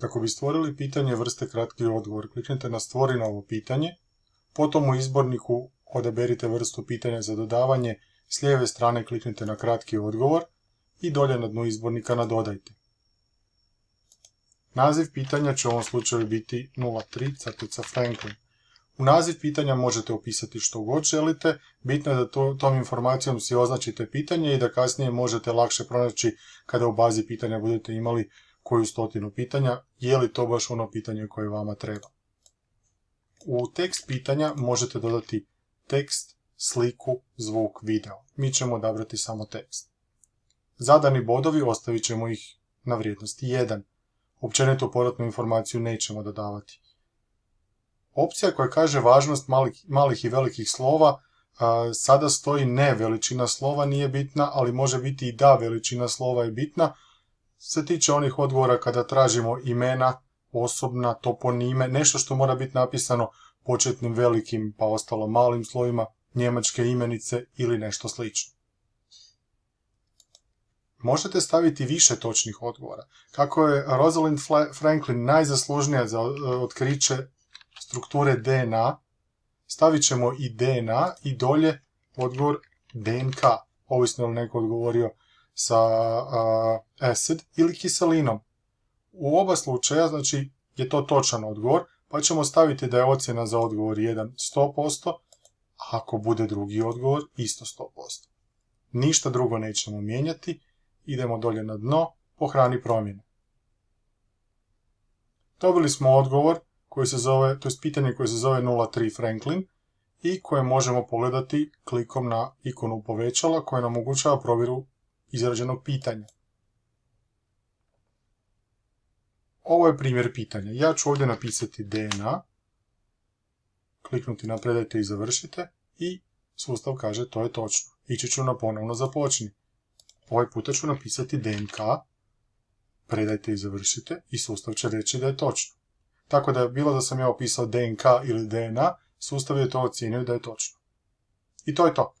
Kako bi stvorili pitanje vrste kratki odgovor, kliknite na stvori novo pitanje, potom u izborniku odaberite vrstu pitanja za dodavanje, s lijeve strane kliknite na kratki odgovor i dolje na dnu izbornika nadodajte. Naziv pitanja će u ovom slučaju biti 03 crtica Franklin. U naziv pitanja možete opisati što god želite, bitno je da to, tom informacijom si označite pitanje i da kasnije možete lakše pronaći kada u bazi pitanja budete imali koju stotinu pitanja, je li to baš ono pitanje koje vama treba. U tekst pitanja možete dodati tekst, sliku, zvuk, video. Mi ćemo odabrati samo tekst. Zadani bodovi ostavit ćemo ih na vrijednosti 1. Općenito povratnu informaciju nećemo dodavati. Opcija koja kaže važnost malih, malih i velikih slova, sada stoji ne veličina slova nije bitna, ali može biti i da veličina slova je bitna, se tiče onih odgovora kada tražimo imena, osobna, toponime, nešto što mora biti napisano početnim velikim pa ostalo malim slovima, njemačke imenice ili nešto slično. Možete staviti više točnih odgovora. Kako je Rosalind Franklin najzaslužnija za otkriće strukture DNA, stavit ćemo i DNA i dolje odgovor DNK, ovisno li neko odgovorio sa acid ili kiselinom. U oba slučaja znači, je to točan odgovor, pa ćemo staviti da je ocjena za odgovor 1 100%, a ako bude drugi odgovor isto 100%. Ništa drugo nećemo mijenjati, idemo dolje na dno, pohrani promjene. Dobili smo odgovor koji se zove, to je pitanje koje se zove 03 Franklin i koje možemo pogledati klikom na ikonu povećala koja nam omogućava provjeru izrađenog pitanja. Ovo je primjer pitanja. Ja ću ovdje napisati DNA, kliknuti na predajte i završite i sustav kaže to je točno. Ići ću na ponovno započni. Ovaj puta ću napisati DNK, predajte i završite i sustav će reći da je točno. Tako da je bilo da sam ja opisao DNK ili DNA, sustav je to ocijenio da je točno. I to je to.